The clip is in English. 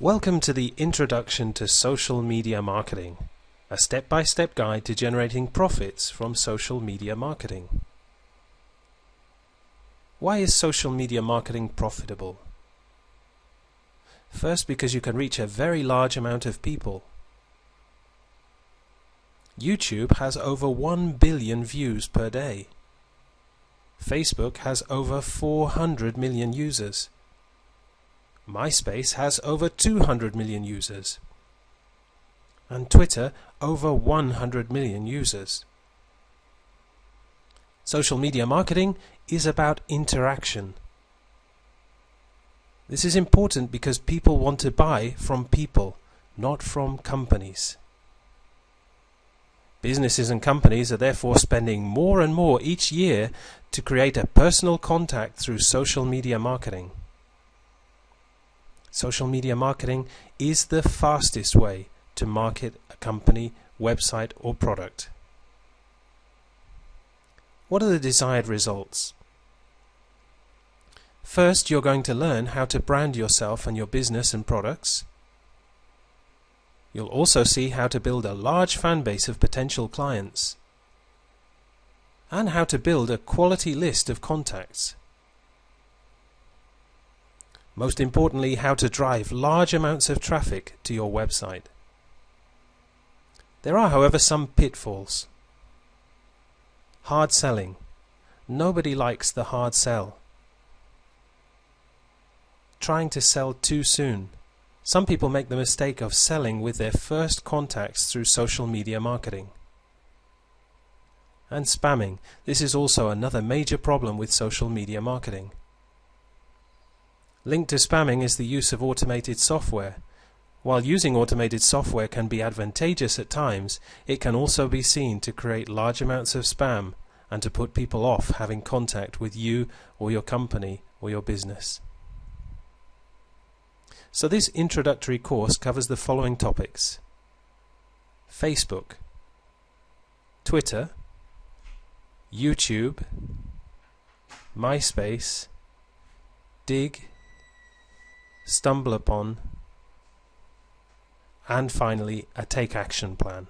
Welcome to the Introduction to Social Media Marketing, a step-by-step guide to generating profits from social media marketing. Why is social media marketing profitable? First, because you can reach a very large amount of people. YouTube has over 1 billion views per day. Facebook has over 400 million users. MySpace has over 200 million users. And Twitter over 100 million users. Social media marketing is about interaction. This is important because people want to buy from people, not from companies. Businesses and companies are therefore spending more and more each year to create a personal contact through social media marketing. Social media marketing is the fastest way to market a company, website or product. What are the desired results? First, you're going to learn how to brand yourself and your business and products. You'll also see how to build a large fan base of potential clients and how to build a quality list of contacts. Most importantly, how to drive large amounts of traffic to your website. There are, however, some pitfalls. Hard selling. Nobody likes the hard sell. Trying to sell too soon. Some people make the mistake of selling with their first contacts through social media marketing. And spamming. This is also another major problem with social media marketing. Linked to spamming is the use of automated software. While using automated software can be advantageous at times, it can also be seen to create large amounts of spam and to put people off having contact with you or your company or your business. So this introductory course covers the following topics. Facebook, Twitter, YouTube, MySpace, Digg, StumbleUpon, and finally a take action plan.